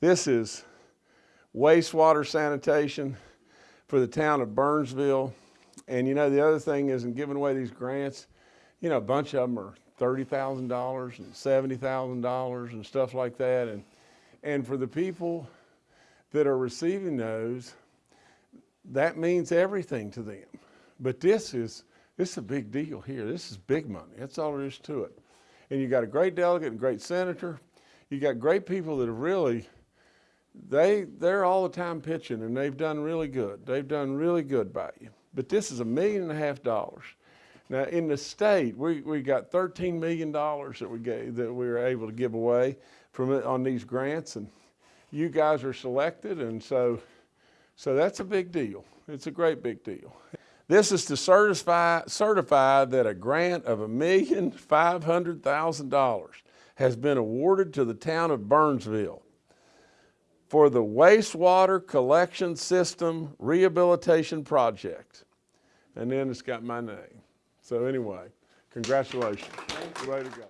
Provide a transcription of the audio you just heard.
This is wastewater sanitation for the town of Burnsville. And you know, the other thing is in giving away these grants, you know, a bunch of them are $30,000 and $70,000 and stuff like that. And, and for the people that are receiving those, that means everything to them. But this is, this is a big deal here. This is big money. That's all there is to it. And you got a great delegate and great senator. You got great people that have really, they, they're all the time pitching and they've done really good. They've done really good by you. But this is a million and a half dollars. Now in the state, we, we got $13 million that we gave, that we were able to give away from on these grants and you guys are selected and so, so that's a big deal. It's a great big deal. This is to certify, certify that a grant of a million five hundred thousand dollars has been awarded to the town of Burnsville for the wastewater collection system rehabilitation project. And then it's got my name. So anyway, congratulations. Way to go.